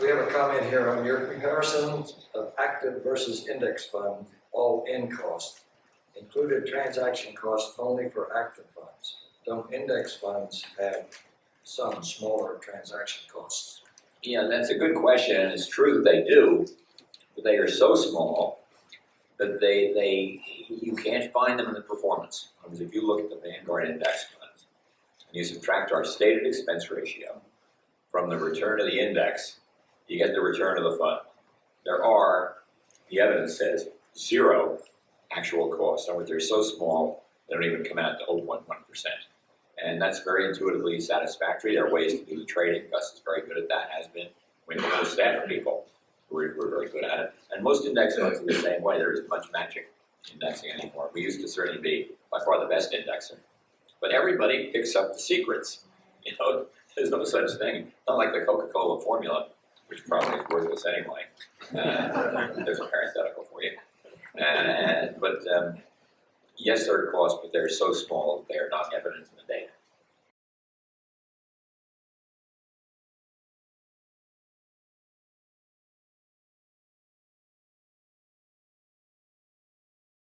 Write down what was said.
We have a comment here on your comparison of active versus index fund, all-in cost. Included transaction costs only for active funds. Don't index funds have some smaller transaction costs? Yeah, that's a good question, it's true they do, but they are so small that they, they, you can't find them in the performance. In words, if you look at the Vanguard index funds, and you subtract our stated expense ratio from the return of the index, you get the return of the fund. There are, the evidence says, zero actual costs. In other words, they're so small, they don't even come out to 0.1%. And that's very intuitively satisfactory. There are ways to do the trading. Gus is very good at that, has been. We have a staff people who are, who are very good at it. And most index funds are the same way. There isn't much magic indexing anymore. We used to certainly be by far the best indexer. But everybody picks up the secrets. You know, there's no such thing. Not like the Coca-Cola formula, which probably is worthless anyway. Uh, there's a parenthetical for you. And, but um, yes, there are costs, but they're so small, they are not evident in